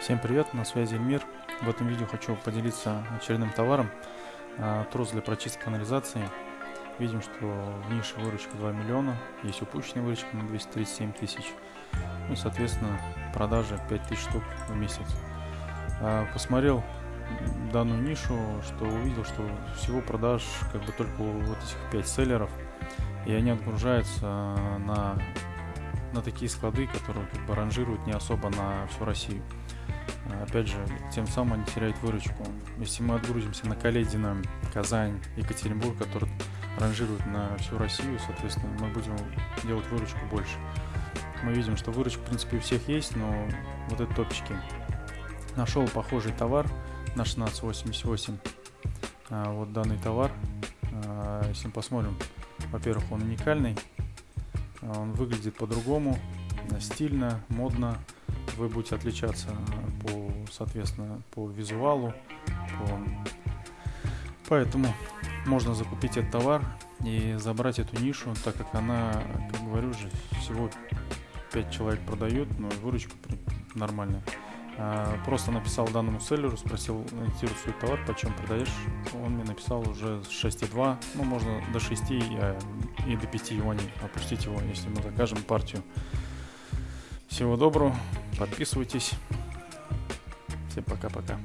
Всем привет, на связи Эльмир. В этом видео хочу поделиться очередным товаром. А, трос для прочистки канализации. Видим, что в нише выручка 2 миллиона, есть упущенная выручка на 237 тысяч. Ну, соответственно, продажи 5 тысяч штук в месяц. А, посмотрел данную нишу, что увидел, что всего продаж как бы только вот этих 5 селлеров. И они отгружаются на, на такие склады, которые как бы ранжируют не особо на всю Россию. Опять же, тем самым они теряют выручку. Если мы отгрузимся на Каледино, Казань, Екатеринбург, которые ранжируют на всю Россию, соответственно, мы будем делать выручку больше. Мы видим, что выручка, в принципе, у всех есть, но вот это топчики. Нашел похожий товар на 1688. А, вот данный товар. А, если мы посмотрим, во-первых, он уникальный. А, он выглядит по-другому, стильно, модно вы будете отличаться по, соответственно, по визуалу. По... Поэтому можно закупить этот товар и забрать эту нишу, так как она, как говорю же, всего 5 человек продают, но выручка нормальная. А, просто написал данному селлеру, спросил, интересует товар, почем продаешь. Он мне написал уже 6,2, ну можно до 6 и, и до 5 юаней опустить его, если мы закажем партию. Всего доброго, подписывайтесь. Всем пока-пока.